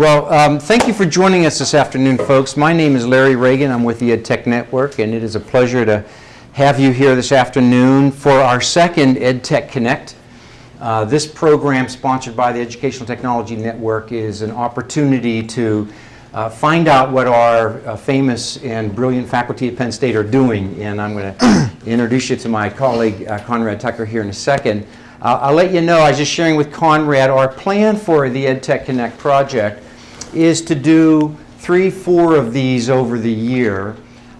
Well, um, thank you for joining us this afternoon, folks. My name is Larry Reagan. I'm with the EdTech Network, and it is a pleasure to have you here this afternoon for our second EdTech Connect. Uh, this program, sponsored by the Educational Technology Network, is an opportunity to uh, find out what our uh, famous and brilliant faculty at Penn State are doing. And I'm going to introduce you to my colleague, uh, Conrad Tucker, here in a second. I'll let you know, I was just sharing with Conrad, our plan for the EdTech Connect project is to do three, four of these over the year,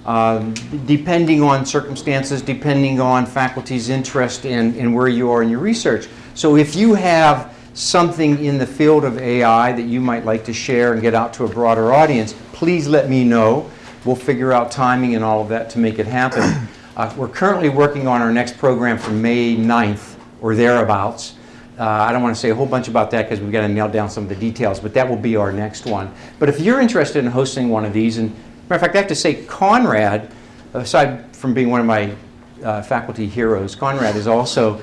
um, depending on circumstances, depending on faculty's interest in, in where you are in your research. So if you have something in the field of AI that you might like to share and get out to a broader audience, please let me know. We'll figure out timing and all of that to make it happen. Uh, we're currently working on our next program for May 9th or thereabouts. Uh, I don't want to say a whole bunch about that because we've got to nail down some of the details, but that will be our next one. But if you're interested in hosting one of these, and matter of fact, I have to say Conrad, aside from being one of my uh, faculty heroes, Conrad is also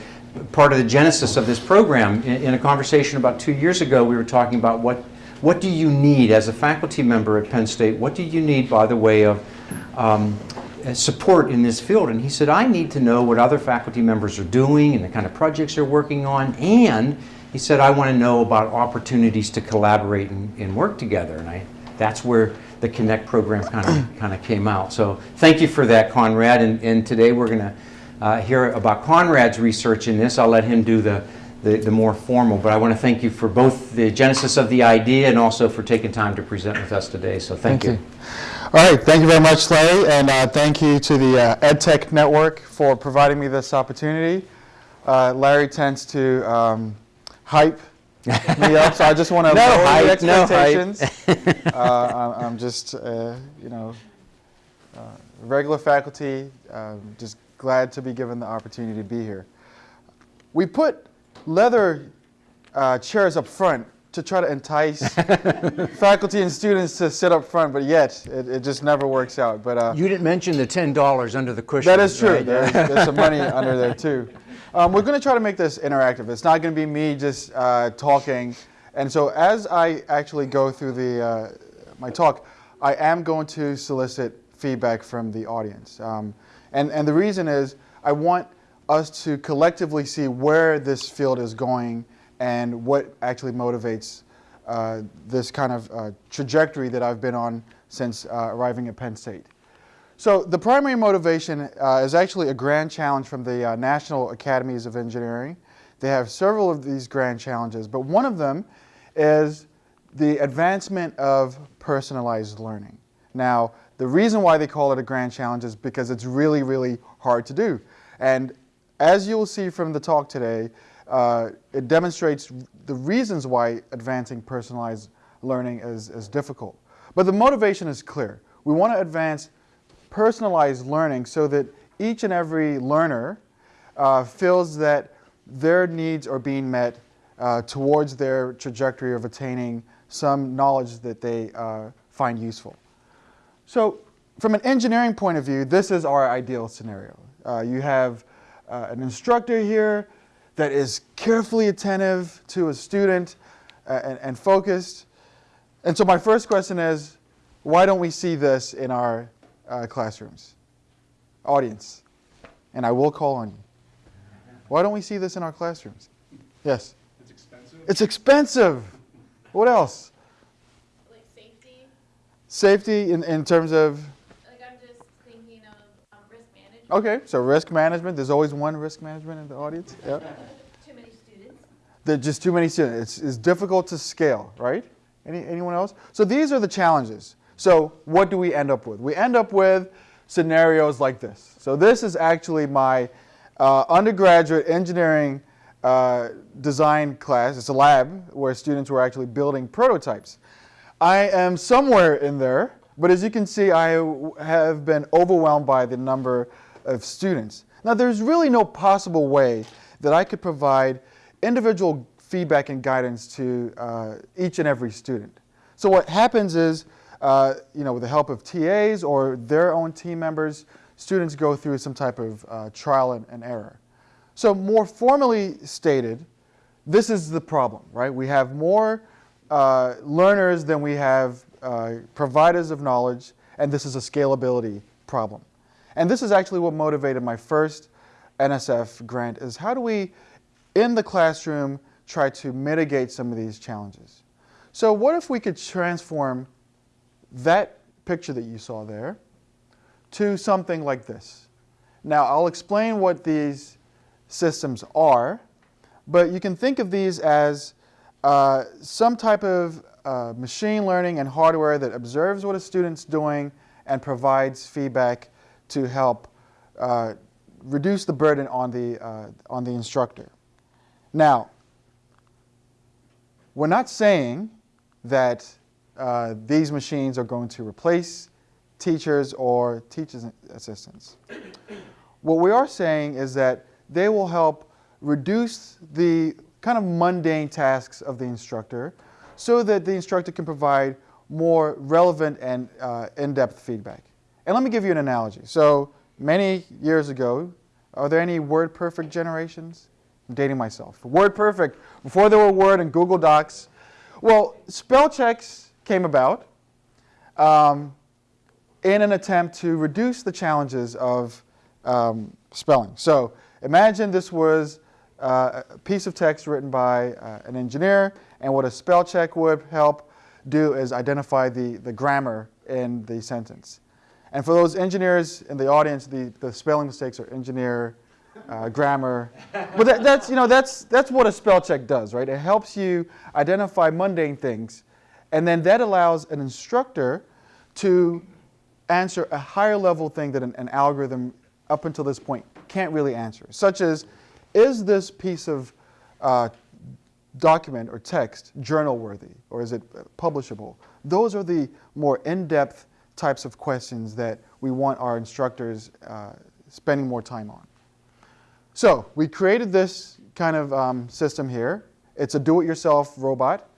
part of the genesis of this program. In, in, a conversation about two years ago, we were talking about what, what do you need as a faculty member at Penn State? What do you need by the way of um, support in this field. And he said, I need to know what other faculty members are doing and the kind of projects they're working on. And he said, I want to know about opportunities to collaborate and, and work together. And I, that's where the Connect program kind of, kind of came out. So thank you for that, Conrad. And, and today we're going to uh, hear about Conrad's research in this. I'll let him do the, the, the, more formal, but I want to thank you for both the genesis of the idea and also for taking time to present with us today. So thank, thank you. you. All right, thank you very much, Larry, and uh, thank you to the uh, EdTech Network for providing me this opportunity. Uh, Larry tends to um, hype me up, so I just want to no lower hype, the expectations. No uh, I'm just, uh, you know, uh, regular faculty, um, just glad to be given the opportunity to be here. We put leather chairs up front to try to entice faculty and students to sit up front, but yet it, it just never works out. But uh, You didn't mention the $10 under the cushion. That is true. Right? There's, there's, some money under there too. Um, we're going to try to make this interactive. It's not going to be me just uh, talking. And so as I actually go through the, uh, my talk, I am going to solicit feedback from the audience. Um, and, and the reason is I want us to collectively see where this field is going and what actually motivates uh, this kind of uh, trajectory that I've been on since uh, arriving at Penn State. So the primary motivation uh, is actually a grand challenge from the uh, National Academies of Engineering. They have several of these grand challenges, but one of them is the advancement of personalized learning. Now, the reason why they call it a grand challenge is because it's really, really hard to do. And as you'll see from the talk today, uh, it demonstrates the reasons why advancing personalized learning is, is difficult. But the motivation is clear. We want to advance personalized learning so that each and every learner uh, feels that their needs are being met uh, towards their trajectory of attaining some knowledge that they uh, find useful. So from an engineering point of view, this is our ideal scenario. Uh, you have uh, an instructor here that is carefully attentive to a student uh, and, and focused. And so my first question is, why don't we see this in our uh, classrooms? Audience, and I will call on you. Why don't we see this in our classrooms? Yes? It's expensive. It's expensive. What else? Like safety. Safety in, in terms of? Like I'm just thinking of um, risk management. Okay, so risk management. There's always one risk management in the audience. Yeah. Too many students. There's just too many students. It's, it's difficult to scale, right? Any, anyone else? So these are the challenges. So what do we end up with? We end up with scenarios like this. So this is actually my uh, undergraduate engineering uh, design class. It's a lab where students were actually building prototypes. I am somewhere in there, but as you can see, I have been overwhelmed by the number of students. Now, there's really no possible way that I could provide individual feedback and guidance to uh, each and every student. So what happens is, uh, you know, with the help of TAs or their own team members, students go through some type of uh, trial and, and error. So more formally stated, this is the problem, right? We have more uh, learners than we have uh, providers of knowledge, and this is a scalability problem. And this is actually what motivated my first NSF grant is how do we, in the classroom, try to mitigate some of these challenges. So what if we could transform that picture that you saw there to something like this? Now, I'll explain what these systems are, but you can think of these as uh, some type of uh, machine learning and hardware that observes what a student's doing and provides feedback to help uh, reduce the burden on the, uh, on the instructor. Now, we're not saying that uh, these machines are going to replace teachers or teachers assistants. What we are saying is that they will help reduce the kind of mundane tasks of the instructor so that the instructor can provide more relevant and uh, in-depth feedback. And let me give you an analogy. So many years ago, are there any WordPerfect generations? I'm dating myself. WordPerfect, before there were Word and Google Docs. Well, spell checks came about um, in an attempt to reduce the challenges of um, spelling. So imagine this was uh, a piece of text written by uh, an engineer, and what a spell check would help do is identify the, the grammar in the sentence. And for those engineers in the audience, the, the spelling mistakes are engineer, uh, grammar. But that, that's, you know, that's, that's what a spell check does, right? It helps you identify mundane things. And then that allows an instructor to answer a higher level thing that an, an algorithm up until this point can't really answer, such as, is this piece of uh, document or text journal worthy or is it publishable? Those are the more in-depth types of questions that we want our instructors uh, spending more time on. So we created this kind of um, system here. It's a do-it-yourself robot.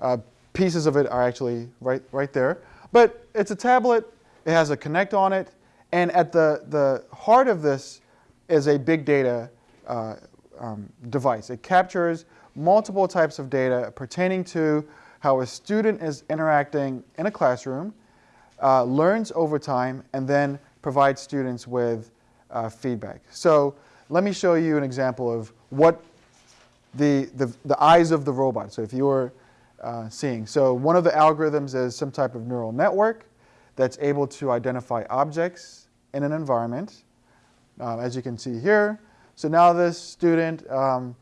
Uh, pieces of it are actually right, right there. But it's a tablet. It has a Kinect on it. And at the, the heart of this is a big data uh, um, device. It captures multiple types of data pertaining to how a student is interacting in a classroom, uh, learns over time, and then provides students with uh, feedback. So let me show you an example of what the, the, the eyes of the robot, so if you're uh, seeing. So one of the algorithms is some type of neural network that's able to identify objects in an environment, uh, as you can see here. So now this student um,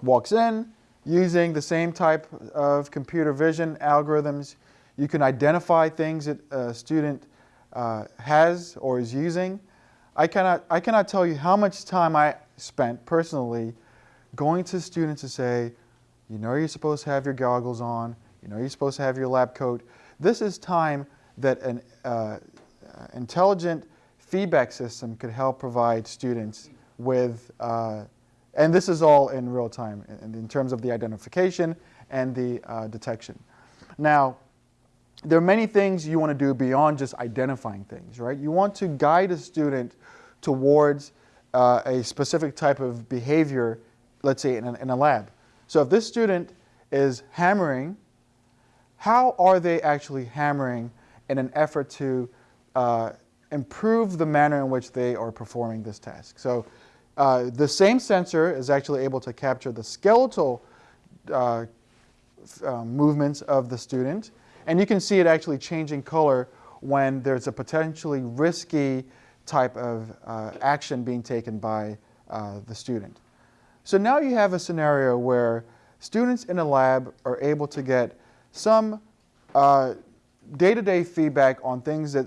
walks in using the same type of computer vision algorithms. You can identify things that a student uh, has or is using. I cannot, I cannot tell you how much time I spent personally going to students to say, you know you're supposed to have your goggles on, you know you're supposed to have your lab coat. This is time that an uh, intelligent feedback system could help provide students with, uh, and this is all in real time in, in terms of the identification and the uh, detection. Now, there are many things you want to do beyond just identifying things, right? You want to guide a student towards uh, a specific type of behavior, let's say in a, in a lab. So if this student is hammering, how are they actually hammering in an effort to uh, improve the manner in which they are performing this task? So uh, the same sensor is actually able to capture the skeletal uh, uh, movements of the student, and you can see it actually changing color when there's a potentially risky type of uh, action being taken by uh, the student. So now you have a scenario where students in a lab are able to get some uh, day-to-day -day feedback on things that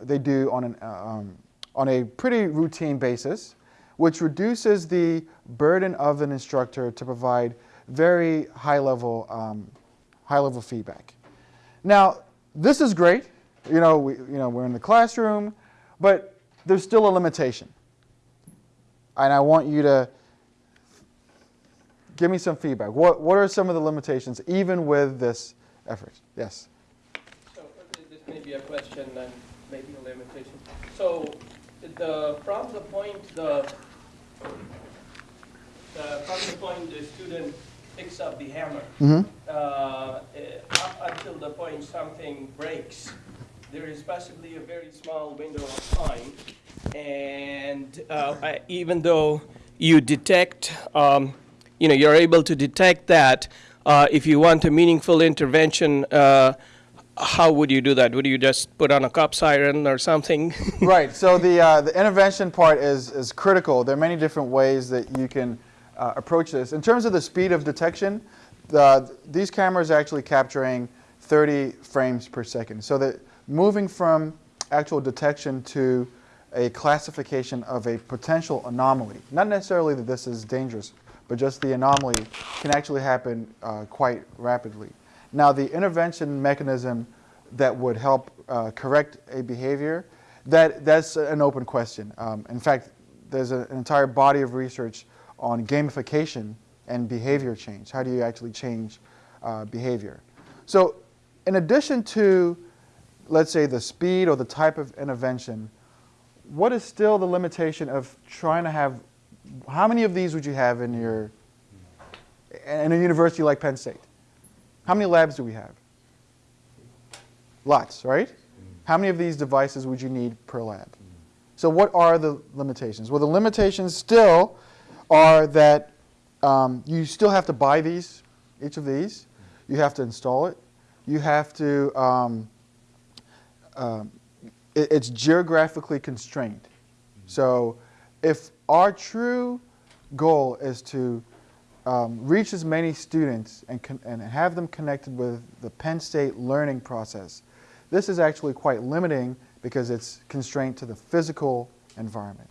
they do on an um, on a pretty routine basis, which reduces the burden of an instructor to provide very high-level um, high-level feedback. Now, this is great. You know, we, you know, we're in the classroom, but there's still a limitation. And I want you to give me some feedback. What, what are some of the limitations, even with this effort? Yes? So this may be a question and maybe a limitation. So the, from the point the, the from the point the student picks up the hammer. Mhm. Uh, uh, up until the point something breaks, there is possibly a very small window of time. And uh, I- even though you detect, um, you know, you're able to detect that, uh, if you want a meaningful intervention, uh, how would you do that? Would you just put on a cop siren or something? right. So the uh, the intervention part is is critical. There are many different ways that you can uh, approach this. In terms of the speed of detection, the, these cameras are actually capturing 30 frames per second. So that moving from actual detection to a classification of a potential anomaly, not necessarily that this is dangerous, but just the anomaly can actually happen uh, quite rapidly. Now, the intervention mechanism that would help uh, correct a behavior, that, that's an open question. Um, in fact, there's an entire body of research on gamification and behavior change. How do you actually change uh, behavior? So in addition to, let's say, the speed or the type of intervention, what is still the limitation of trying to have, how many of these would you have in your, in a university like Penn State? How many labs do we have? Lots, right? How many of these devices would you need per lab? So what are the limitations? Well, the limitations still are that um, you still have to buy these, each of these. You have to install it. You have to, um, um, it- it's geographically constrained. So if our true goal is to um, reach as many students and, and have them connected with the Penn State learning process, this is actually quite limiting because it's constrained to the physical environment.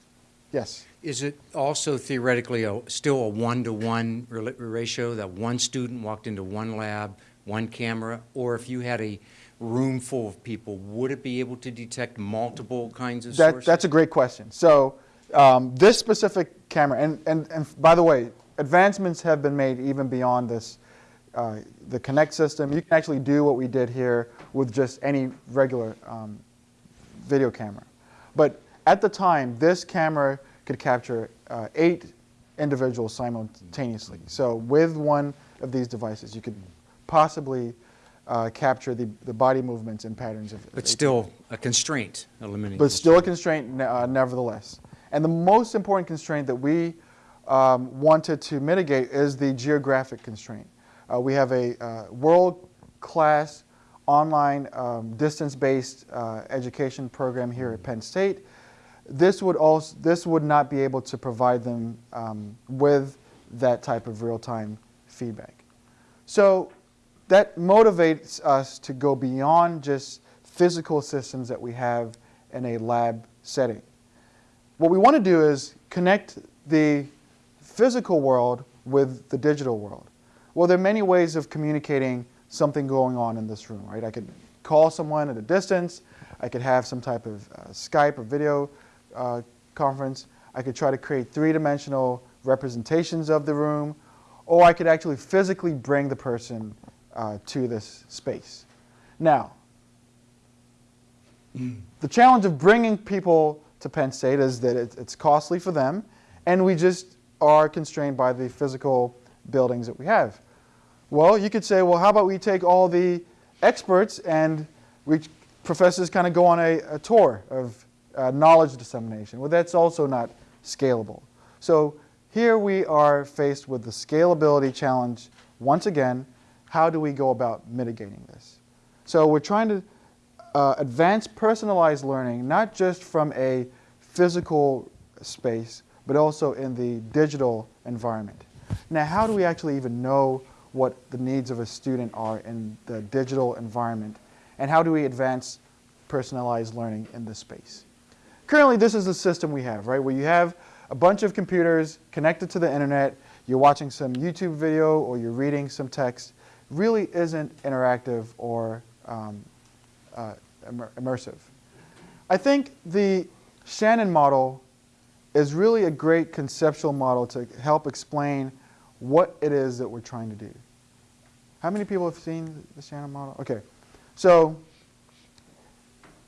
Yes? Is it also theoretically a, still a one-to-one rela- ratio, that one student walked into one lab, one camera? Or if you had a room full of people, would it be able to detect multiple kinds of That, sources? that's a great question. So um, this specific camera, and, and, and by the way, advancements have been made even beyond this, uh, the Kinect system. You can actually do what we did here with just any regular um, video camera. But at the time, this camera could capture uh, eight individuals simultaneously. So with one of these devices, you could possibly uh, capture the, the body movements and patterns of. But still a constraint, a limiting but still a constraint. constraint uh, nevertheless. And the most important constraint that we um, wanted to mitigate is the geographic constraint. Uh, we have a uh, world-class online um, distance-based uh, education program here at Penn State. This would also this would not be able to provide them um, with that type of real-time feedback. So that motivates us to go beyond just physical systems that we have in a lab setting. What we want to do is connect the physical world with the digital world. Well, there are many ways of communicating something going on in this room, right? I could call someone at a distance. I could have some type of uh, Skype or video uh, conference. I could try to create three-dimensional representations of the room, or I could actually physically bring the person uh, to this space. Now, the challenge of bringing people to Penn State is that it, it's costly for them, and we just are constrained by the physical buildings that we have. Well, you could say, well, how about we take all the experts and we professors kind of go on a, a tour of uh, knowledge dissemination. Well, that's also not scalable. So here we are faced with the scalability challenge once again. How do we go about mitigating this? So we're trying to uh, advance personalized learning, not just from a physical space, but also in the digital environment. Now, how do we actually even know what the needs of a student are in the digital environment? And how do we advance personalized learning in this space? Currently, this is the system we have, right? Where you have a bunch of computers connected to the internet, you're watching some YouTube video or you're reading some text, really isn't interactive or um, uh, immer- immersive. I think the Shannon model is really a great conceptual model to help explain what it is that we're trying to do. How many people have seen the Shannon model? Okay, so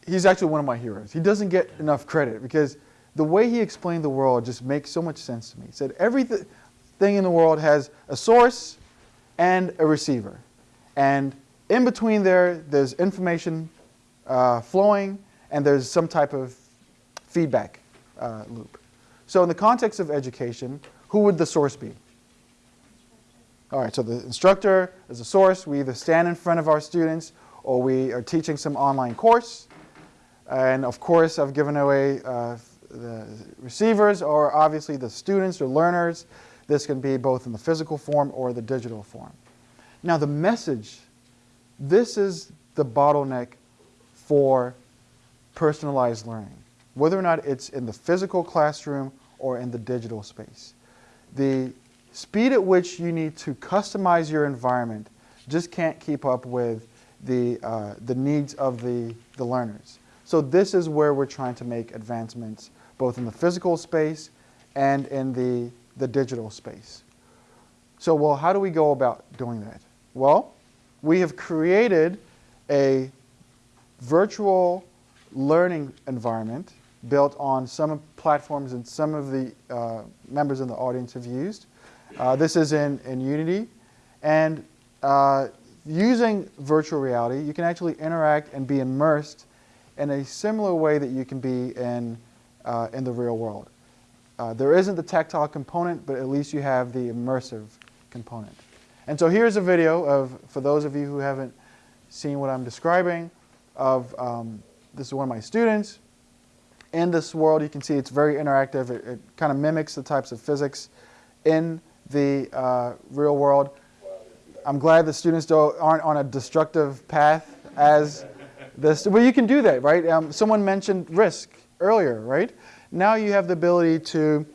he's actually one of my heroes. He doesn't get enough credit because the way he explained the world just makes so much sense to me. He said everything in the world has a source, and a receiver. And in between there, there's information uh, flowing, and there's some type of feedback uh, loop. So in the context of education, who would the source be? All right, so the instructor is a source. We either stand in front of our students or we are teaching some online course. And of course, I've given away uh, the receivers or obviously the students or learners. This can be both in the physical form or the digital form. Now the message, this is the bottleneck for personalized learning, whether or not it's in the physical classroom or in the digital space. The speed at which you need to customize your environment just can't keep up with the, uh, the needs of the, the learners. So this is where we're trying to make advancements, both in the physical space and in the, the digital space. So, well, how do we go about doing that? Well, we have created a virtual learning environment built on some platforms and some of the uh, members in the audience have used. Uh, this is in, in Unity. And uh, using virtual reality, you can actually interact and be immersed in a similar way that you can be in, uh, in the real world. Uh, there isn't the tactile component, but at least you have the immersive component. And so here's a video of, for those of you who haven't seen what I'm describing, of um, this is one of my students. In this world, you can see it's very interactive. It, it kind of mimics the types of physics in the uh, real world. I'm glad the students aren't on a destructive path as this. Well, you can do that, right? Um, someone mentioned risk earlier, right? Now you have the ability to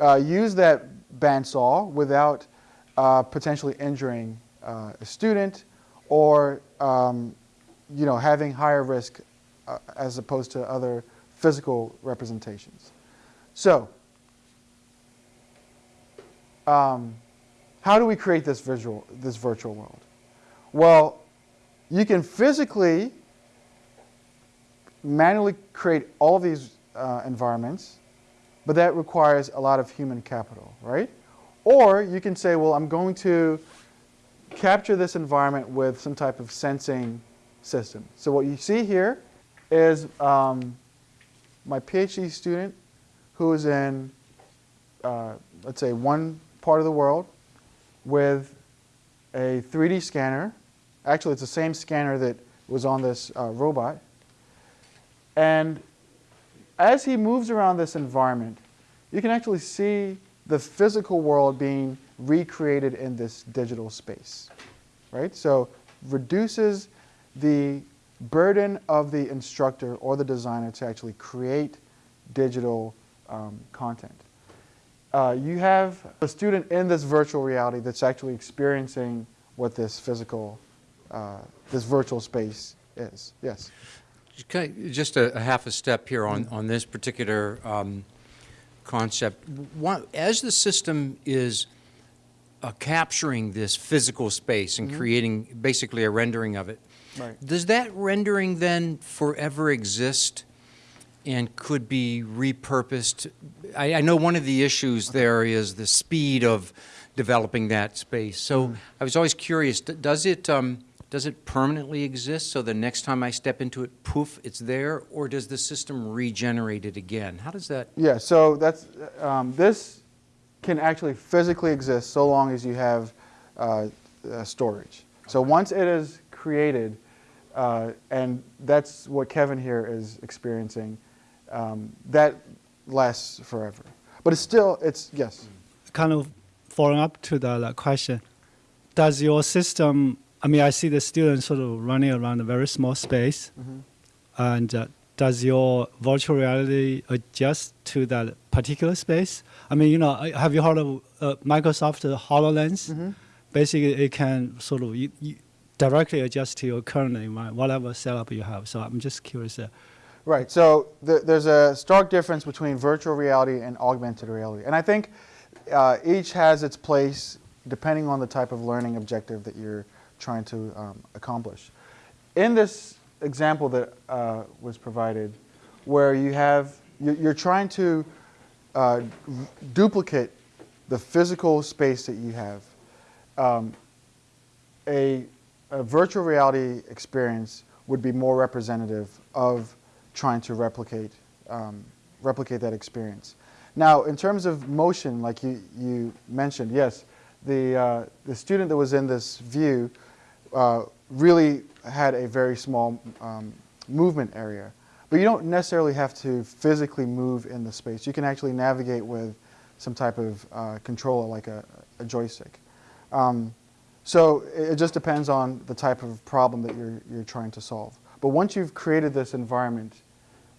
uh, use that bandsaw without uh, potentially injuring uh, a student or um, you know, having higher risk uh, as opposed to other physical representations. So, um, how do we create this visual, this virtual world? Well, you can physically manually create all these uh, environments, but that requires a lot of human capital, right? Or you can say, well, I'm going to capture this environment with some type of sensing system. So what you see here is um, my PhD student who is in, uh, let's say, one part of the world with a 3D scanner. Actually, it's the same scanner that was on this uh, robot. And as he moves around this environment, you can actually see the physical world being recreated in this digital space, right? So reduces the burden of the instructor or the designer to actually create digital um, content. Uh, you have a student in this virtual reality that's actually experiencing what this physical, uh, this virtual space is. Yes? Okay, Just a, a half a step here on, on this particular um, concept. One, as the system is uh, capturing this physical space and creating basically a rendering of it, Right. does that rendering then forever exist and could be repurposed? I, I know one of the issues there is the speed of developing that space. So I was always curious, does it, um, does it permanently exist so the next time I step into it, poof, it's there? Or does the system regenerate it again? How does that? Yeah, so that's, um, this can actually physically exist so long as you have uh, uh, storage. So once it is created, uh, and that's what Kevin here is experiencing, um, that lasts forever. But it's still, it's, yes. kind of following up to the question, does your system, I mean, I see the students sort of running around a very small space, and uh, does your virtual reality adjust to that particular space? I mean, you know, have you heard of uh, Microsoft HoloLens? Basically, it can sort of you, you directly adjust to your current environment, whatever setup you have. So I'm just curious. Uh, Right. So th- there's a stark difference between virtual reality and augmented reality, and I think uh, each has its place depending on the type of learning objective that you're trying to um, accomplish. In this example that uh, was provided, where you have you- you're trying to uh, duplicate the physical space that you have. Um, a, a virtual reality experience would be more representative of trying to replicate, um, replicate that experience. Now, in terms of motion, like you, you mentioned, yes, the, uh, the student that was in this view uh, really had a very small um, movement area. But you don't necessarily have to physically move in the space. You can actually navigate with some type of uh, controller like a, a joystick. Um, so it just depends on the type of problem that you're, you're trying to solve. But once you've created this environment,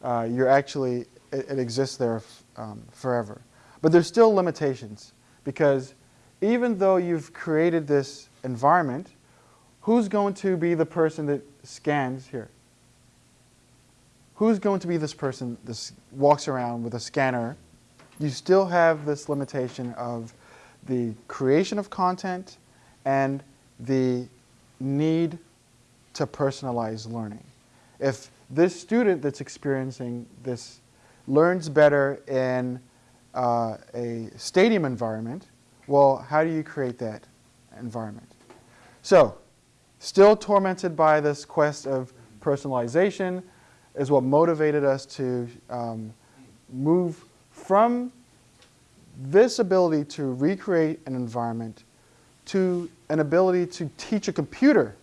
uh, you're actually, it, it exists there um, forever. But there's still limitations because even though you've created this environment, who's going to be the person that scans here? Who's going to be this person that walks around with a scanner? You still have this limitation of the creation of content and the need to personalize learning. If this student that's experiencing this learns better in uh, a stadium environment, well, how do you create that environment? So, still tormented by this quest of personalization is what motivated us to um, move from this ability to recreate an environment to an ability to teach a computer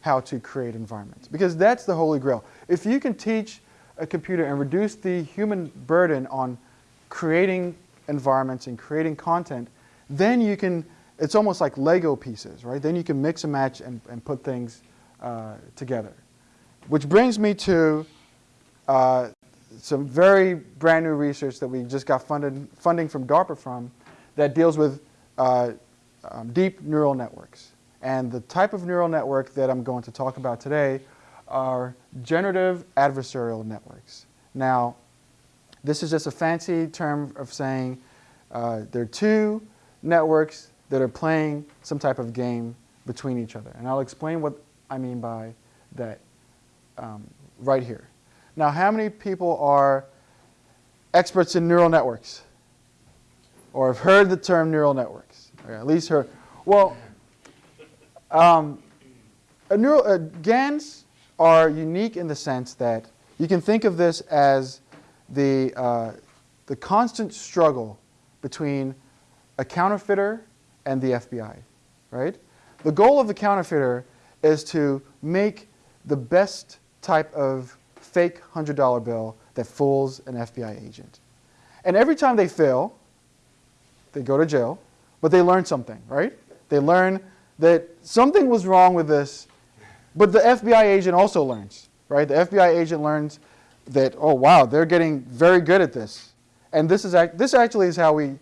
how to create environments. Because that's the holy grail. If you can teach a computer and reduce the human burden on creating environments and creating content, then you can, it's almost like Lego pieces, right? Then you can mix and match and, and put things uh, together. Which brings me to uh, some very brand new research that we just got funded, funding from DARPA from that deals with uh, um, deep neural networks. And the type of neural network that I'm going to talk about today are generative adversarial networks. Now, this is just a fancy term of saying uh, there are two networks that are playing some type of game between each other. And I'll explain what I mean by that um, right here. Now, how many people are experts in neural networks? Or have heard the term neural networks? Or at least heard. Well, um, a neural, uh, GANs are unique in the sense that you can think of this as the, uh, the constant struggle between a counterfeiter and the FBI, right? The goal of the counterfeiter is to make the best type of fake $100 bill that fools an FBI agent. And every time they fail, they go to jail, but they learn something, right? They learn that something was wrong with this, but the FBI agent also learns, right? The FBI agent learns that, oh, wow, they're getting very good at this. And this, is, this actually is how we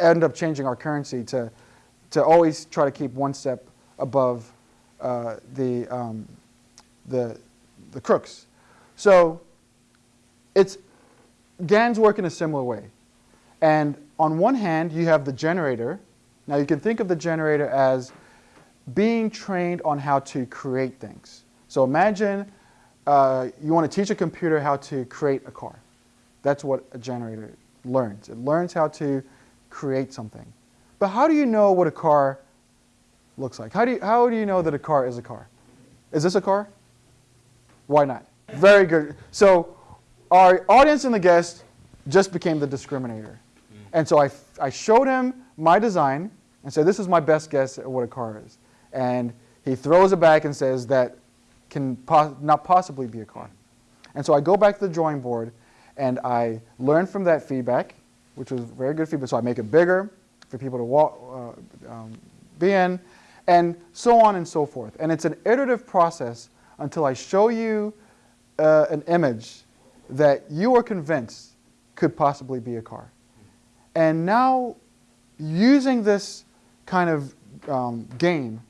end up changing our currency to, to always try to keep one step above uh, the, um, the, the crooks. So it's, GANs work in a similar way. And on one hand, you have the generator. Now you can think of the generator as being trained on how to create things. So imagine uh, you want to teach a computer how to create a car. That's what a generator learns. It learns how to create something. But how do you know what a car looks like? How do you, how do you know that a car is a car? Is this a car? Why not? Very good. So our audience and the guest just became the discriminator. And so I, I showed him my design and said, this is my best guess at what a car is. And he throws it back and says that can po- not possibly be a car. And so I go back to the drawing board and I learn from that feedback, which was very good feedback. So I make it bigger for people to walk, uh, um, be in, and so on and so forth. And it's an iterative process until I show you uh, an image that you are convinced could possibly be a car. And now, using this kind of um, game,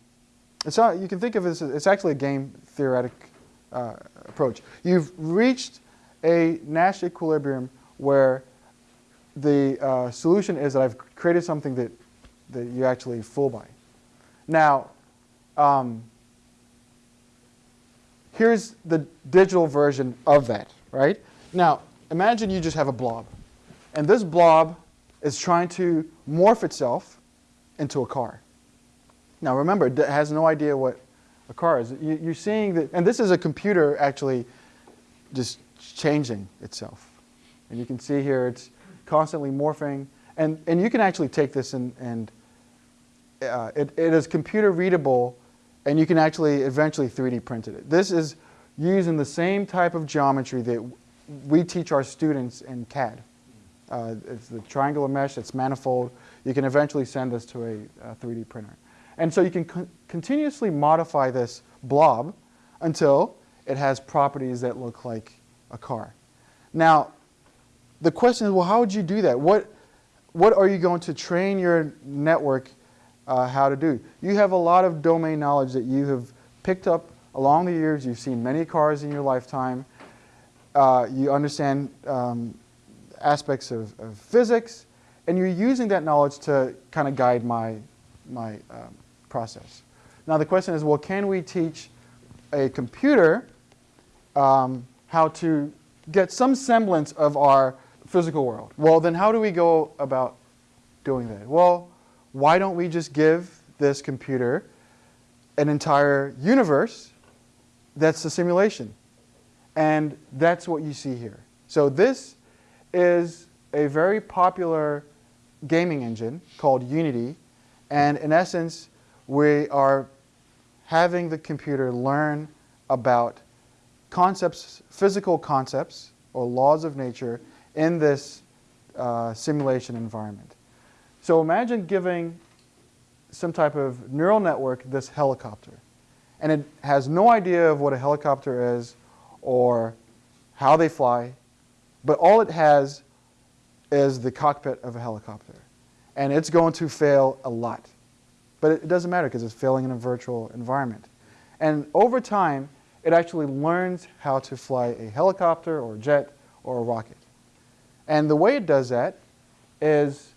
it's not, you can think of it as it's actually a game theoretic uh, approach. You've reached a Nash equilibrium where the uh, solution is that I've created something that, that you actually fool by. Now, um, here's the digital version of that, right? Now, imagine you just have a blob. And this blob is trying to morph itself into a car. Now remember, it has no idea what a car is. You, you're seeing that, and this is a computer actually just changing itself. And you can see here it's constantly morphing. And, and you can actually take this and, and uh, it, it is computer readable and you can actually eventually 3D print it. This is using the same type of geometry that we teach our students in CAD. Uh, it's the triangular mesh, it's manifold. You can eventually send this to a, a 3D printer. And so you can con continuously modify this blob until it has properties that look like a car. Now, the question is, well, how would you do that? What, what are you going to train your network uh, how to do? You have a lot of domain knowledge that you have picked up along the years. You've seen many cars in your lifetime. Uh, you understand um, aspects of, of, physics, and you're using that knowledge to kind of guide my, my um, process. Now the question is, well, can we teach a computer um, how to get some semblance of our physical world? Well, then how do we go about doing that? Well, why don't we just give this computer an entire universe that's a simulation? And that's what you see here. So this is a very popular gaming engine called Unity. And in essence, we are having the computer learn about concepts, physical concepts or laws of nature in this uh, simulation environment. So imagine giving some type of neural network this helicopter. And it has no idea of what a helicopter is or how they fly, but all it has is the cockpit of a helicopter. And it's going to fail a lot. But it doesn't matter because it's failing in a virtual environment. And over time, it actually learns how to fly a helicopter or a jet or a rocket. And the way it does that is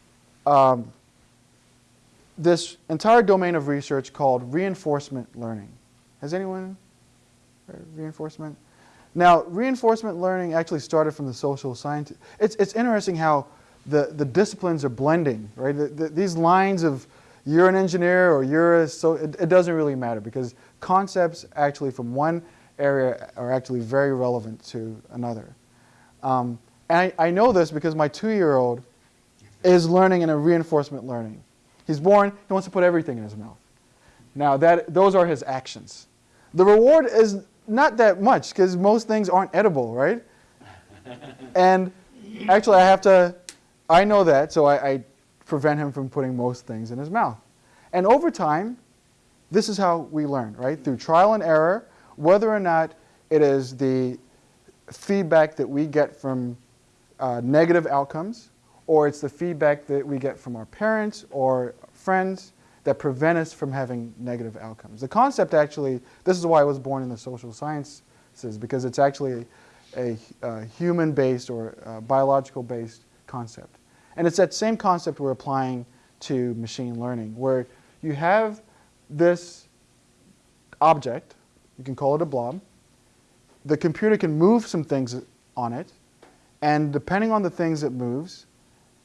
um, this entire domain of research called reinforcement learning. Has anyone heard reinforcement? Now, reinforcement learning actually started from the social sciences. It's, it's interesting how the, the disciplines are blending, right? The, the, these lines of you're an engineer or you're a, so it, it doesn't really matter because concepts actually from one area are actually very relevant to another. Um, I, I know this because my two-year-old is learning in a reinforcement learning. He's born, he wants to put everything in his mouth. Now, that, those are his actions. The reward is not that much because most things aren't edible, right? and actually, I have to, I know that, so I, I prevent him from putting most things in his mouth. And over time, this is how we learn, right? Through trial and error, whether or not it is the feedback that we get from uh, negative outcomes, or it's the feedback that we get from our parents or friends that prevent us from having negative outcomes. The concept actually, this is why I was born in the social sciences, because it's actually a, a human-based or biological-based concept. And it's that same concept we're applying to machine learning, where you have this object, you can call it a blob, the computer can move some things on it, and depending on the things it moves,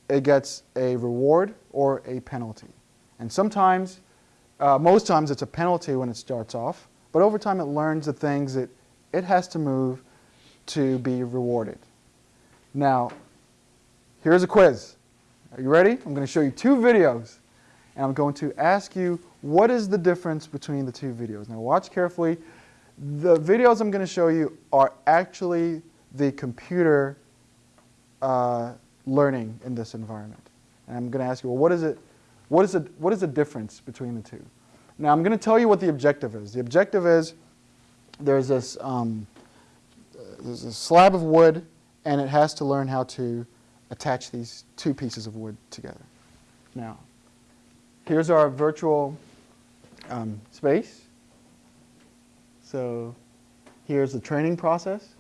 it gets a reward or a penalty. And sometimes, uh, most times it's a penalty when it starts off, but over time it learns the things that it has to move to be rewarded. Now, here's a quiz. Are you ready? I'm going to show you two videos, and I'm going to ask you what is the difference between the two videos. Now watch carefully. The videos I'm going to show you are actually the computer uh, learning in this environment. And I'm going to ask you, well, what is it? What is, it, what is the difference between the two? Now, I'm going to tell you what the objective is. The objective is there's this um, there's a slab of wood, and it has to learn how to attach these two pieces of wood together. Now, here's our virtual um, space. So here's the training process.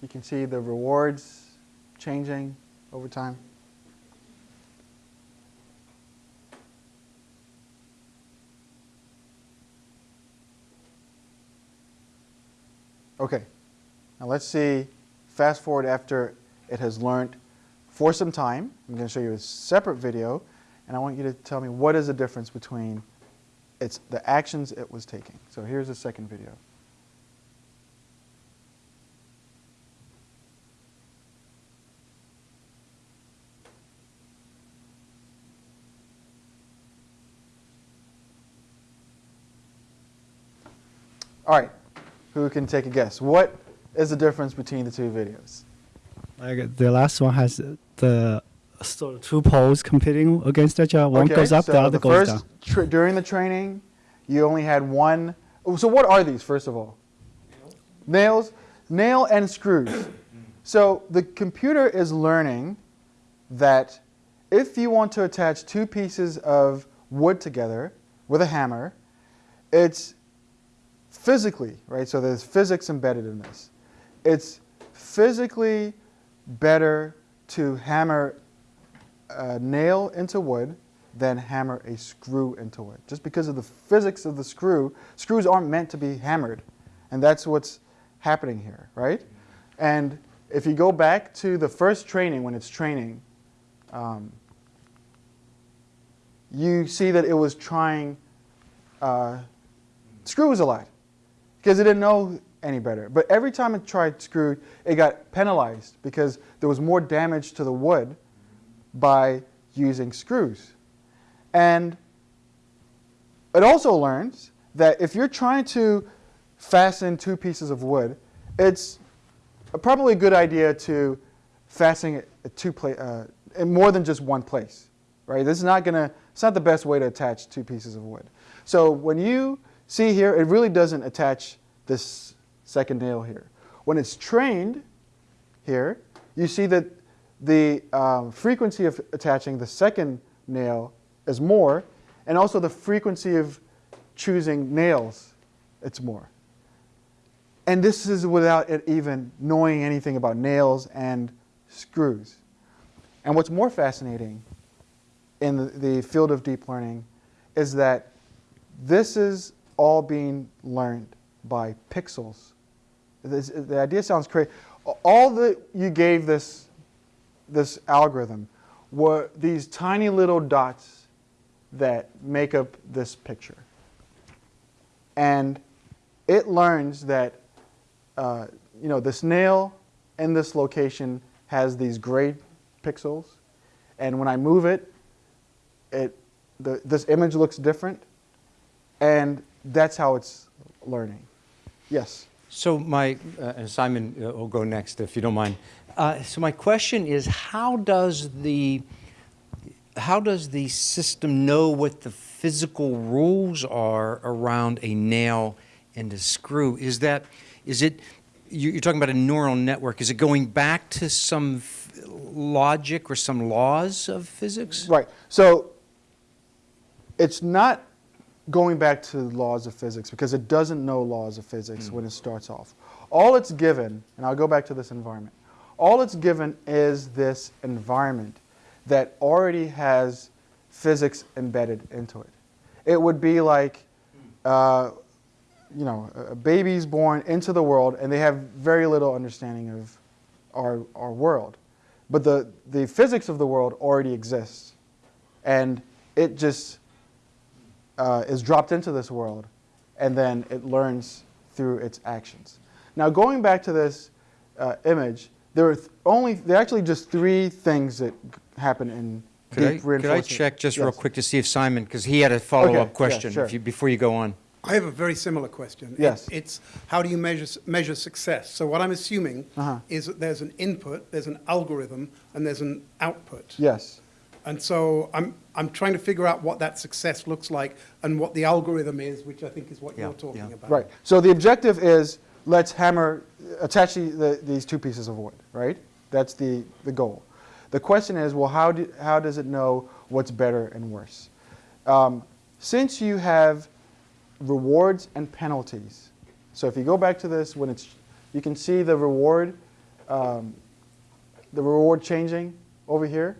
You can see the rewards changing over time. Okay, now let's see, fast forward after it has learned for some time. I'm going to show you a separate video, and I want you to tell me what is the difference between its, the actions it was taking. So here's the second video. All right, who can take a guess? What is the difference between the two videos? Like the last one has the sort of two poles competing against each other. One Okay, goes up, so the other goes first down. during the training, you only had one. oh, So what are these, first of all? Nails, nail and screws. So the computer is learning that if you want to attach two pieces of wood together with a hammer, it's physically, right? So there's physics embedded in this. It's physically better to hammer a nail into wood than hammer a screw into wood. Just because of the physics of the screw, screws aren't meant to be hammered. And that's what's happening here, right? And if you go back to the first training, when it's training, um, you see that it was trying uh, screws a lot because it didn't know any better. But every time it tried screw, it got penalized because there was more damage to the wood by using screws. And it also learns that if you're trying to fasten two pieces of wood, it's probably a good idea to fasten it at two pla- uh, in more than just one place, right? This is not gonna. It's not the best way to attach two pieces of wood. So when you see here, it really doesn't attach this second nail here. When it's trained here, you see that the um, frequency of attaching the second nail is more, and also the frequency of choosing nails, it's more. And this is without it even knowing anything about nails and screws. And what's more fascinating in the, the field of deep learning is that this is all being learned by pixels. This, the idea sounds crazy. All that you gave this, this algorithm were these tiny little dots that make up this picture. And it learns that uh, you know, this nail in this location has these gray pixels, and when I move it, it the, this image looks different, and that's how it's learning. Yes. So my, uh, and Simon uh, will go next if you don't mind. Uh, So my question is, how does the, how does the system know what the physical rules are around a nail and a screw? Is that, is it, you- you're talking about a neural network, is it going back to some f- logic or some laws of physics? Right. So it's not going back to the laws of physics because it doesn't know laws of physics when it starts off. All it's given, and I'll go back to this environment, all it's given is this environment that already has physics embedded into it. It would be like, uh, you know, a baby's born into the world and they have very little understanding of our, our world. But the, the physics of the world already exists. And it just uh, is dropped into this world and then it learns through its actions. Now, going back to this uh, image, there are th- only, there are actually just three things that happen in Could I, deep could I check just real quick to see if Simon, because he had a follow-up yeah, question sure. if you- before you go on. I have a very similar question. It- Yes. It's how do you measure, measure success? So what I'm assuming Uh-huh. is that there's an input, there's an algorithm, and there's an output. Yes. And so I'm, I'm trying to figure out what that success looks like and what the algorithm is, which I think is what Yeah, you're talking yeah. about. Right. So the objective is let's hammer, attach the, the, these two pieces of wood, right? That's the, the goal. The question is, well, how, do, how does it know what's better and worse? Um, since you have rewards and penalties, so if you go back to this, when it's, you can see the reward, um, the reward changing over here.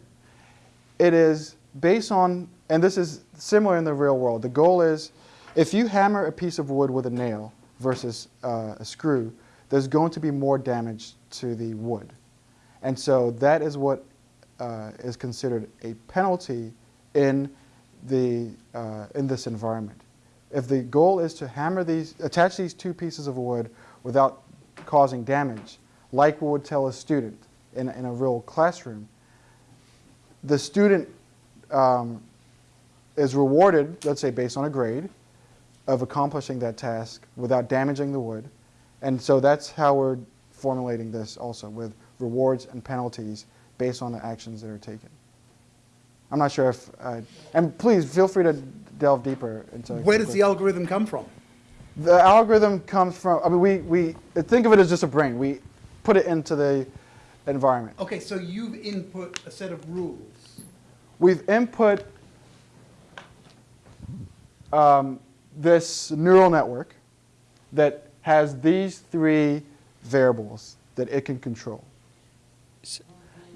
It is based on, and this is similar in the real world. The goal is if you hammer a piece of wood with a nail versus uh, a screw, there's going to be more damage to the wood. And so that is what uh, is considered a penalty in, the, uh, in this environment. If the goal is to hammer these, attach these two pieces of wood without causing damage, like we would tell a student in, in a real classroom, the student um, is rewarded, let's say based on a grade, of accomplishing that task without damaging the wood. And so that's how we're formulating this also, with rewards and penalties based on the actions that are taken. I'm not sure if, uh, and please feel free to delve deeper into. Where does the algorithm come from? The algorithm comes from, I mean, we, we think of it as just a brain. We put it into the environment. Okay, so you've input a set of rules. We've input um, this neural network that has these three variables that it can control.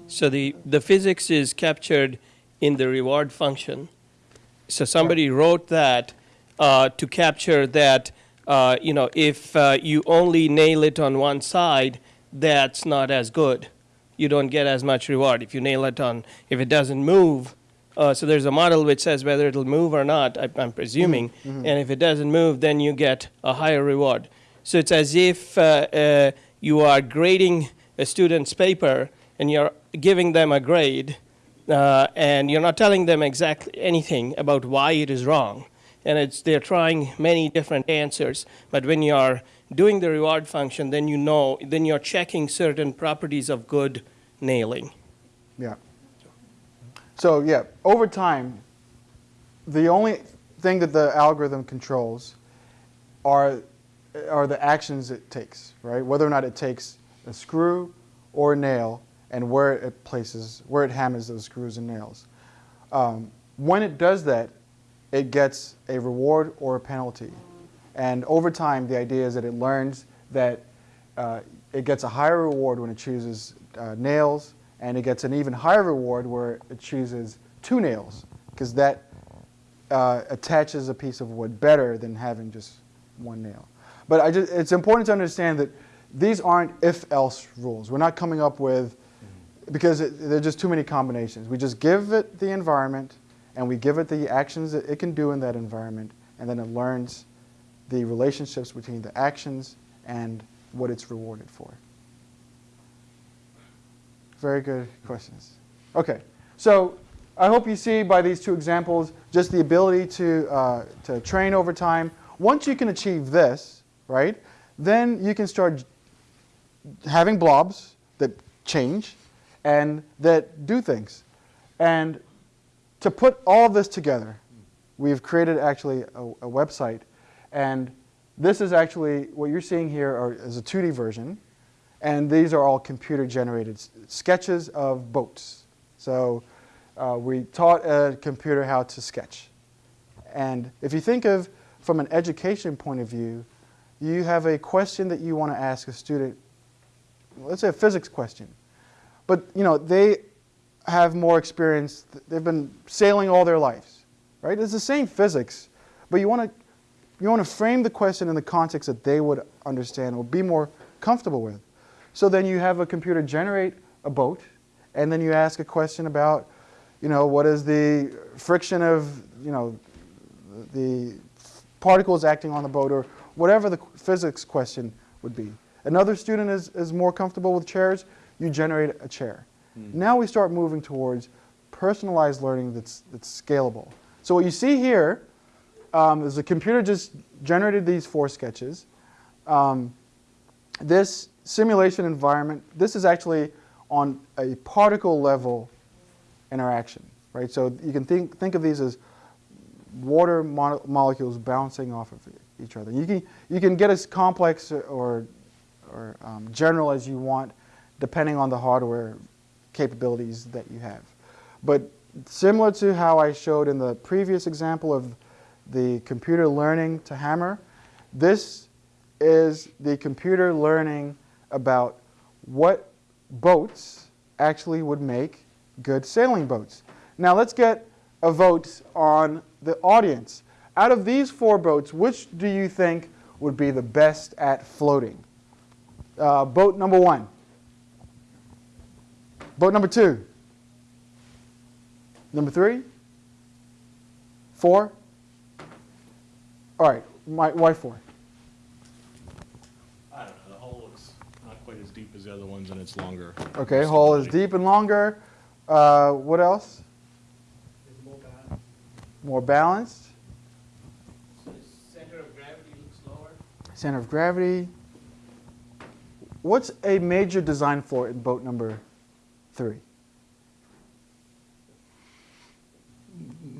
So the, the physics is captured in the reward function. So somebody wrote that uh, to capture that, uh, you know, if uh, you only nail it on one side, that's not as good. You don't get as much reward. If you nail it on, if it doesn't move, uh, so there's a model which says whether it'll move or not, I, I'm presuming, and if it doesn't move, then you get a higher reward. So it's as if uh, uh, you are grading a student's paper and you're giving them a grade, uh, and you're not telling them exactly anything about why it is wrong. And it's, they're trying many different answers. But when you're doing the reward function, then you know, then you're checking certain properties of good nailing. Yeah. So yeah, over time, the only thing that the algorithm controls are, are the actions it takes, right? Whether or not it takes a screw or a nail and where it places, where it hammers those screws and nails. Um, when it does that, it gets a reward or a penalty. And over time, the idea is that it learns that uh, it gets a higher reward when it chooses uh, nails, and it gets an even higher reward where it chooses two nails, because that uh, attaches a piece of wood better than having just one nail. But I just, it's important to understand that these aren't if-else rules. We're not coming up with, because it, there are just too many combinations. We just give it the environment, and we give it the actions that it can do in that environment, and then it learns the relationships between the actions and what it's rewarded for. Very good questions. Okay, so I hope you see by these two examples just the ability to, uh, to train over time. Once you can achieve this, right, then you can start having blobs that change and that do things. And to put all this together, we've created actually a, a website. And this is actually, what you're seeing here are, is a 2D version. And these are all computer generated sketches of boats. So uh, we taught a computer how to sketch. And if you think of from an education point of view, you have a question that you want to ask a student, let's say a physics question. But you know, they have more experience, they've been sailing all their lives, right? It's the same physics, but you want to you want to frame the question in the context that they would understand or be more comfortable with. So then you have a computer generate a boat, and then you ask a question about, you know, what is the friction of, you know, the particles acting on the boat, or whatever the physics question would be. Another student is, is more comfortable with chairs, you generate a chair. Hmm. Now we start moving towards personalized learning that's, that's scalable. So what you see here um, is the computer just generated these four sketches. Um, this simulation environment, this is actually on a particle level interaction, right? So you can think, think of these as water mo molecules bouncing off of each other. You can, you can get as complex or, or um, general as you want depending on the hardware capabilities that you have. But similar to how I showed in the previous example of the computer learning to hammer, this is the computer learning about what boats actually would make good sailing boats. Now let's get a vote on the audience. Out of these four boats, which do you think would be the best at floating? Uh, boat number one. Boat number two. Number three. Four. All right, my, why four? I don't know, the hole looks not quite as deep as the other ones and it's longer. Okay, hole is deep and longer. Uh, what else? More balanced. Center of gravity looks lower. Center of gravity. What's a major design flaw in boat number three?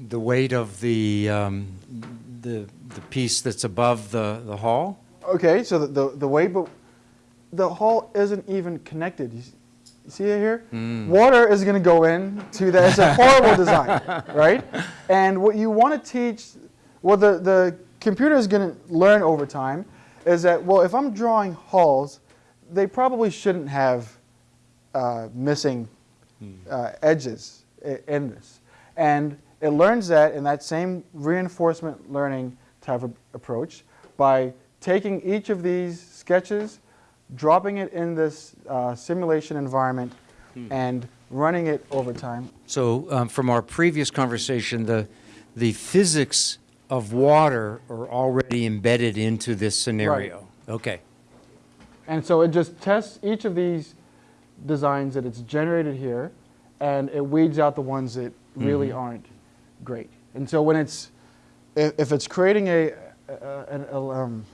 The weight of the, um, the, the piece that's above the, the hull? Okay, so the, the, the weight, but the hull isn't even connected. You, you see it here? Water is going to go in to that. It's a horrible design, right? And what you want to teach, what the, the computer is going to learn over time is that, well, if I'm drawing hulls, they probably shouldn't have uh, missing uh, edges in this. And it learns that in that same reinforcement learning type of approach by taking each of these sketches, dropping it in this uh, simulation environment, and running it over time. So um, from our previous conversation, the, the physics of water are already embedded into this scenario? Right. Okay. And so it just tests each of these designs that it's generated here, and it weeds out the ones that really aren't great. And so when it's, if, it's creating a, a, a, um,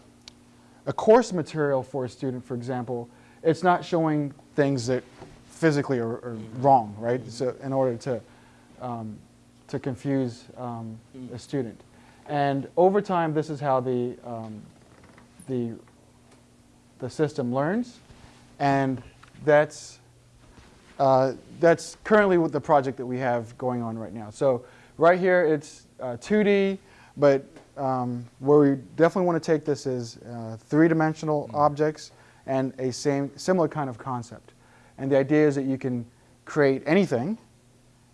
a course material for a student, for example, it's not showing things that physically are, are wrong, right? So in order to, um, to confuse um, a student. And over time, this is how the, um, the the system learns, and that's uh, that's currently the project that we have going on right now. So right here it's uh, 2D, but um, where we definitely want to take this is uh, three-dimensional objects and a same similar kind of concept. And the idea is that you can create anything,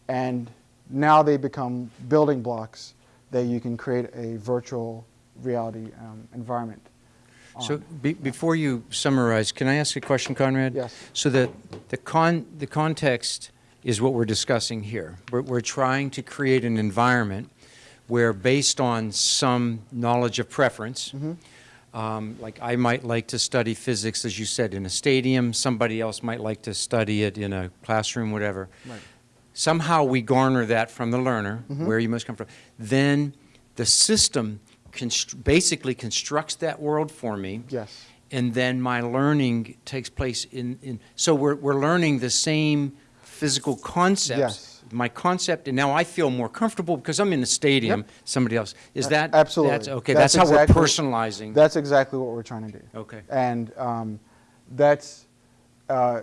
and now they become building blocks that you can create a virtual reality um, environment. So be- before you summarize, can I ask a question, Conrad? Yes. So the, the con, the context is what we're discussing here. We're, we're trying to create an environment where based on some knowledge of preference, um, like I might like to study physics, as you said, in a stadium, somebody else might like to study it in a classroom, whatever. Right. Somehow we garner that from the learner, where you must come from. Then the system constr- basically constructs that world for me Yes. and then my learning takes place in, in so we're, we're learning the same physical concepts. Yes. My concept, and now I feel more comfortable because I'm in the stadium. Yep. Somebody else is that absolutely. That's, okay, That's that's, how exactly- we're personalizing. That's exactly what we're trying to do. okay. And um, that's, uh,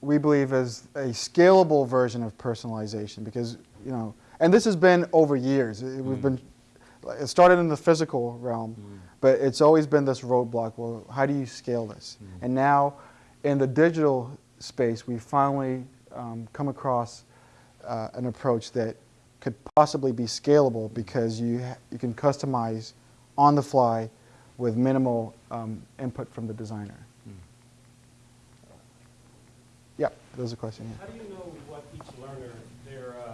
we believe, is a scalable version of personalization because, you know, and this has been over years. It- We've been, it started in the physical realm, but it's always been this roadblock. Well, how do you scale this? And now, in the digital space, we finally um, come across uh, an approach that could possibly be scalable because you ha- you can customize on the fly with minimal um, input from the designer. Yeah, there's a question. Yeah. How do you know what each learner, their, uh,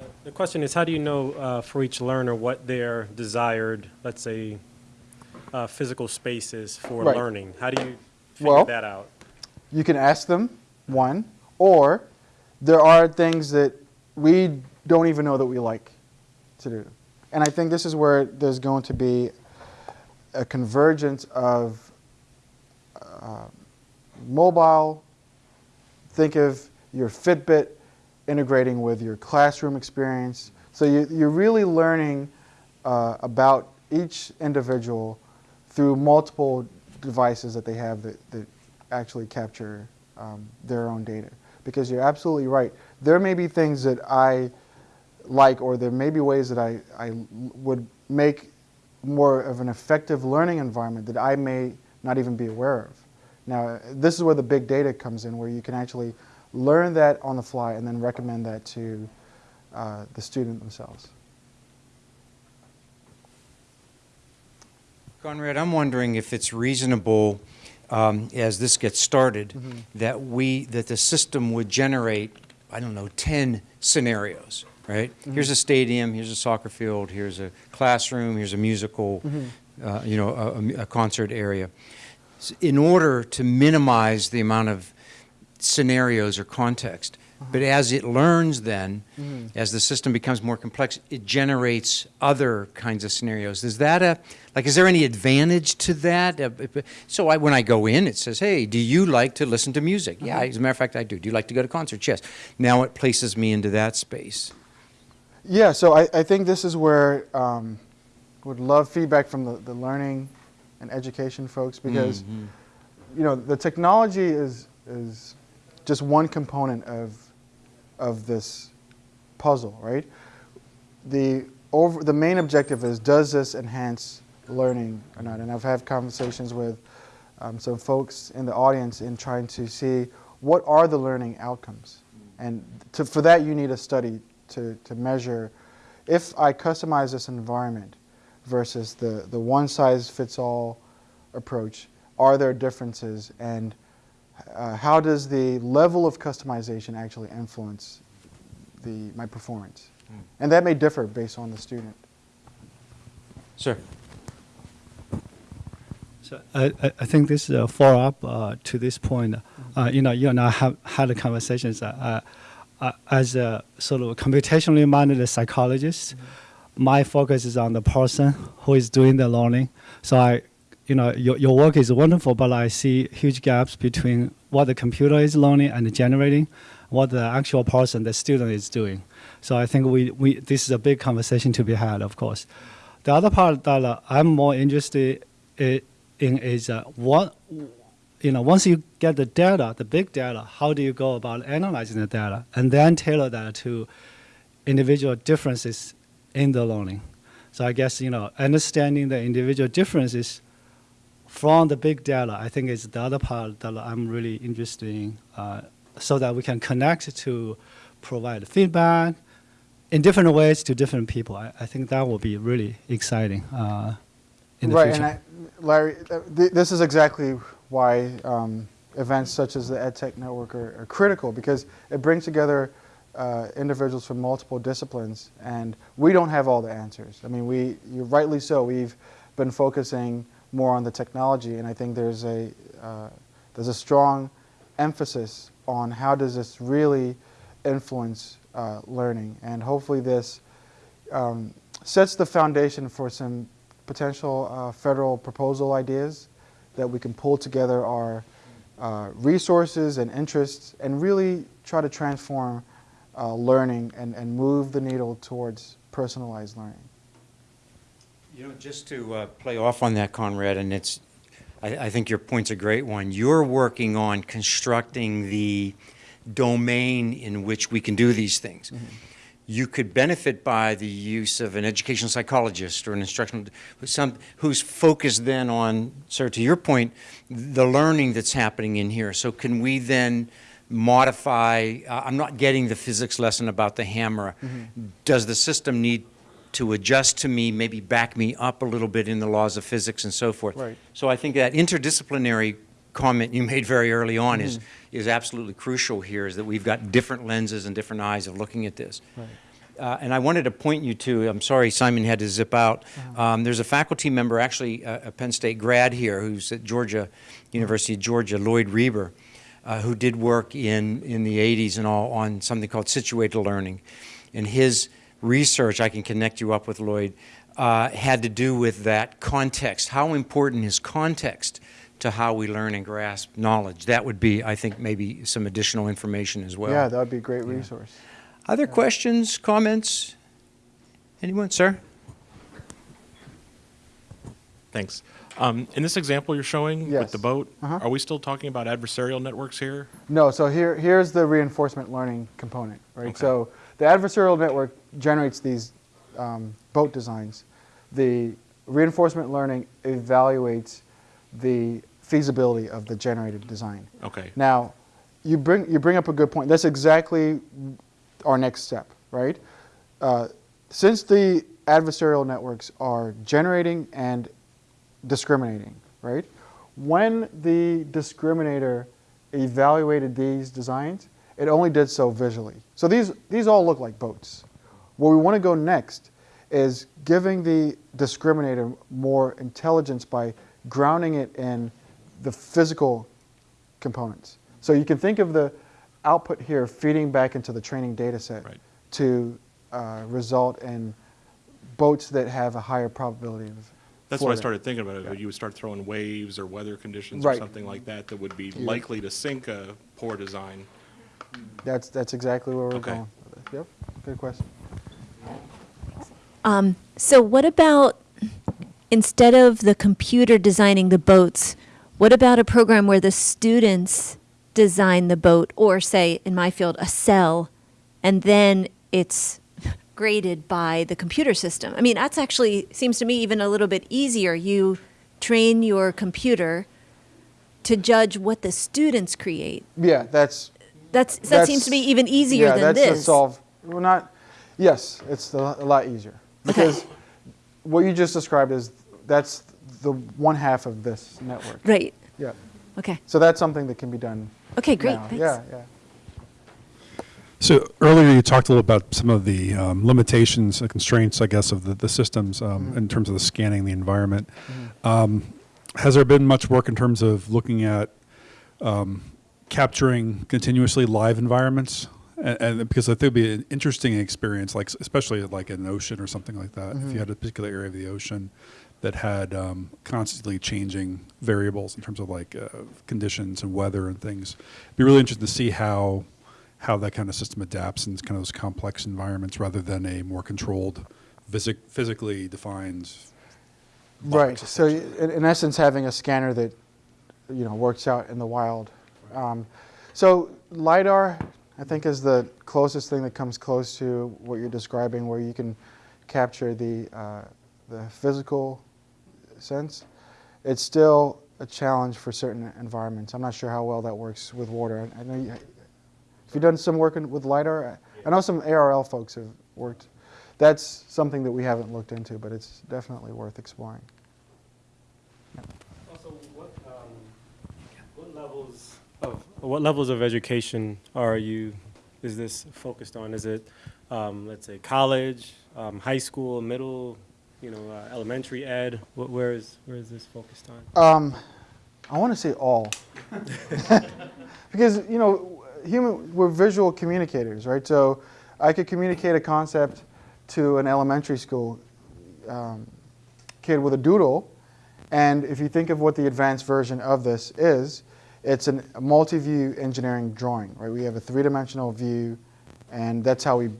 uh, the question is, how do you know uh, for each learner what their desired, let's say, uh, physical space is for Right. learning? How do you figure Well- that out? You can ask them one, or there are things that we don't even know that we like to do. And I think this is where there's going to be a convergence of uh, mobile. Think of your Fitbit integrating with your classroom experience. So you, you're really learning uh, about each individual through multiple devices that they have that, that actually capture um, their own data. Because you're absolutely right. There may be things that I like, or there may be ways that I, I would make more of an effective learning environment that I may not even be aware of. Now, this is where the big data comes in, where you can actually learn that on the fly and then recommend that to uh, the student themselves. Conrad, I'm wondering if it's reasonable um, as this gets started, that we, that the system would generate, I don't know, 10 scenarios, right? Here's a stadium, here's a soccer field, here's a classroom, here's a musical, uh, you know, a- a, concert area. In order to minimize the amount of scenarios or context. But as it learns then, as the system becomes more complex, it generates other kinds of scenarios. Is that a, like, is there any advantage to that? Uh, So I, when I go in, it says, hey, do you like to listen to music? Yeah, as a matter of fact, I do. Do you like to go to concerts? Yes. Now it places me into that space. Yeah, so I, I think this is where um, would love feedback from the, the learning and education folks because you know the technology is is just one component of of this puzzle, right? The over the main objective is does this enhance learning or not? And I've had conversations with um, some folks in the audience in trying to see what are the learning outcomes, and to, for that you need a study to to measure if I customize this environment versus the the one size fits all approach. Are there differences and uh, how does the level of customization actually influence the, my performance? And that may differ based on the student. Sir? So I, I- I think this is a follow-up uh, to this point. Uh, you know, you and I have had a conversations. Uh, uh, as a sort of computationally minded psychologist, my focus is on the person who is doing the learning. So I, you know, your, your work is wonderful, but I see huge gaps between what the computer is learning and generating, what the actual person, the student, is doing. So I think we, we this is a big conversation to be had, of course. The other part that uh, I'm more interested in is uh, what, you know, once you get the data, the big data, how do you go about analyzing the data and then tailor that to individual differences in the learning? So I guess, you know, understanding the individual differences from the big data, I think is the other part that I'm really interested in, uh, so that we can connect to provide feedback in different ways to different people. I, I think that will be really exciting uh, in the right, future. and I, Larry, th- this is exactly why um, events such as the EdTech Network are, are critical because it brings together uh, individuals from multiple disciplines, and we don't have all the answers. I mean, we, you rightly so, we've been focusing more on the technology, and I think there's a uh, there's a strong emphasis on how does this really influence uh, learning, and hopefully this um, sets the foundation for some potential uh, federal proposal ideas that we can pull together our uh, resources and interests and really try to transform uh, learning and, and move the needle towards personalized learning. You know, just to uh, play off on that, Conrad, and it's, I, I think your point's a great one. You're working on constructing the domain in which we can do these things. You could benefit by the use of an educational psychologist or an instructional, some, who's focused then on, sir, to your point, the learning that's happening in here. So can we then modify, uh, I'm not getting the physics lesson about the hammer. Does the system need to adjust to me, maybe back me up a little bit in the laws of physics and so forth. Right. So I think that interdisciplinary comment you made very early on is, is absolutely crucial here, is that we've got different lenses and different eyes of looking at this. Uh, and I wanted to point you to, I'm sorry Simon had to zip out, um, there's a faculty member, actually a, a Penn State grad here, who's at Georgia, University of Georgia, Lloyd Rieber, uh, who did work in, in the 80s and all on something called situated learning. And his research, I can connect you up with Lloyd, uh, had to do with that context. How important is context to how we learn and grasp knowledge? That would be, I think, maybe some additional information as well. yeah, that would be a great resource. Other questions, comments? Anyone, sir? Thanks. Um, in this example you're showing with the boat, Uh-huh. are we still talking about adversarial networks here? No, so here, here's the reinforcement learning component, right? Okay. So the adversarial network generates these um, boat designs. The reinforcement learning evaluates the feasibility of the generated design. Okay. Now, you bring, you bring up a good point. That's exactly our next step, right? Uh, since the adversarial networks are generating and discriminating, right? When the discriminator evaluated these designs, it only did so visually. So these, these all look like boats. Where we want to go next is giving the discriminator more intelligence by grounding it in the physical components. So you can think of the output here feeding back into the training data set Right. to uh, result in boats that have a higher probability of That's what I started thinking about, it. you would start throwing waves or weather conditions or something like that that would be likely to sink a poor design. That's, that's exactly where we're Okay. going. Yep, good question. Um, so what about instead of the computer designing the boats, what about a program where the students design the boat, or say in my field a cell, and then it's graded by the computer system? I mean, that's actually seems to me even a little bit easier. You train your computer to judge what the students create. Yeah, that's. That's that seems to be even easier yeah, than that's to this. solve. Well, not. Yes, it's a a lot easier because what you just described is that's the one half of this network. Right. Yeah. Okay. So that's something that can be done. Okay. Great. now. Thanks. Yeah, yeah. So earlier you talked a little about some of the um, limitations and constraints, I guess, of the, the systems um, in terms of the scanning the environment. Um, has there been much work in terms of looking at um, capturing continuously live environments? And, and because I think it'd be an interesting experience, like especially like an ocean or something like that. If you had a particular area of the ocean that had um, constantly changing variables in terms of like uh, conditions and weather and things, it'd be really interesting to see how how that kind of system adapts in kind of those complex environments rather than a more controlled, physic- physically defined. Right. So in, in essence, having a scanner that you know works out in the wild. Um, so lidar, I think, is the closest thing that comes close to what you're describing, where you can capture the uh, the physical sense. It's still a challenge for certain environments. I'm not sure how well that works with water. I, I know you, have you done some work in, with lidar? I know some ARL folks have worked. That's something that we haven't looked into, but it's definitely worth exploring. Also, what, um, what levels what levels of education are you, is this focused on? Is it, um, let's say, college, um, high school, middle, you know, uh, elementary ed? Wh- Where is, where is this focused on? Um, I want to say all, because you know, human we're visual communicators, right? So I could communicate a concept to an elementary school um, kid with a doodle, and if you think of what the advanced version of this is, it's a multi-view engineering drawing, right? We have a three-dimensional view, and that's how we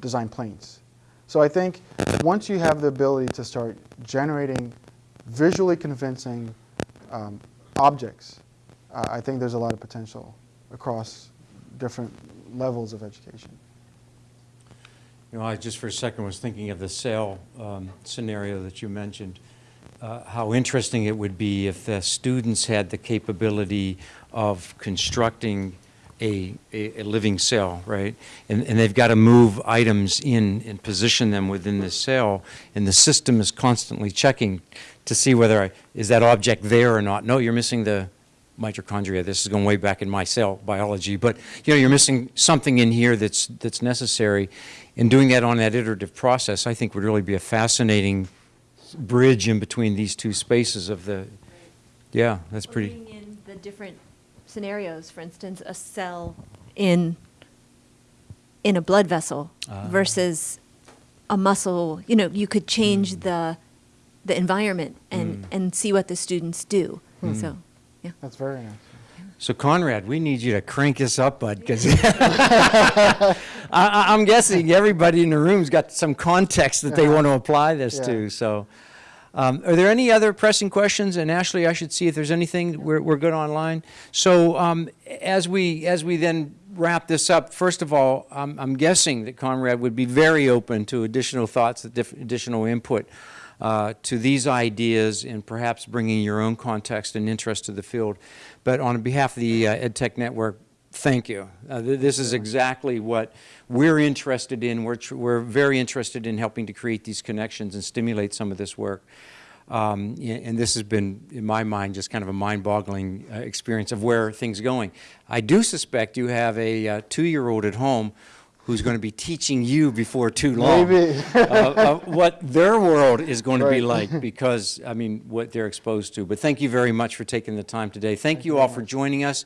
design planes. So I think once you have the ability to start generating visually convincing um, objects, uh, I think there's a lot of potential across different levels of education. You know, I just for a second was thinking of the sail um, scenario that you mentioned. Uh, How interesting it would be if the students had the capability of constructing a, a a living cell, right? And, and they've got to move items in and position them within the cell, and the system is constantly checking to see whether, I- is that object there or not? No, you're missing the mitochondria. This is going way back in my cell biology, but, you know, you're missing something in here that's, that's necessary. And doing that on that iterative process, I think would really be a fascinating bridge in between these two spaces of the, yeah, that's pretty. Putting in the different scenarios, for instance, a cell in in a blood vessel Ah. versus a muscle. You know, you could change hmm. the the environment and hmm. and see what the students do. Hmm. So, yeah. That's very nice. So Conrad, we need you to crank us up, bud, because I'm guessing everybody in the room's got some context that they want to apply this Yeah. to. So, um, are there any other pressing questions? And Ashley, I should see if there's anything. We're, we're good online. So, um, as we as we then wrap this up, first of all, I'm, I'm guessing that Conrad would be very open to additional thoughts, additional input. Uh, to these ideas and perhaps bringing your own context and interest to the field. But on behalf of the uh, EdTech Network, thank you. Uh, th- This is exactly what we're interested in. We're, we're very interested in helping to create these connections and stimulate some of this work. Um, And this has been, in my mind, just kind of a mind-boggling uh, experience of where things are going. I do suspect you have a uh, two-year-old at home who's going to be teaching you before too long. Maybe. uh, of what their world is going to be like because, I mean, what they're exposed to. But thank you very much for taking the time today. Thank you all for joining us.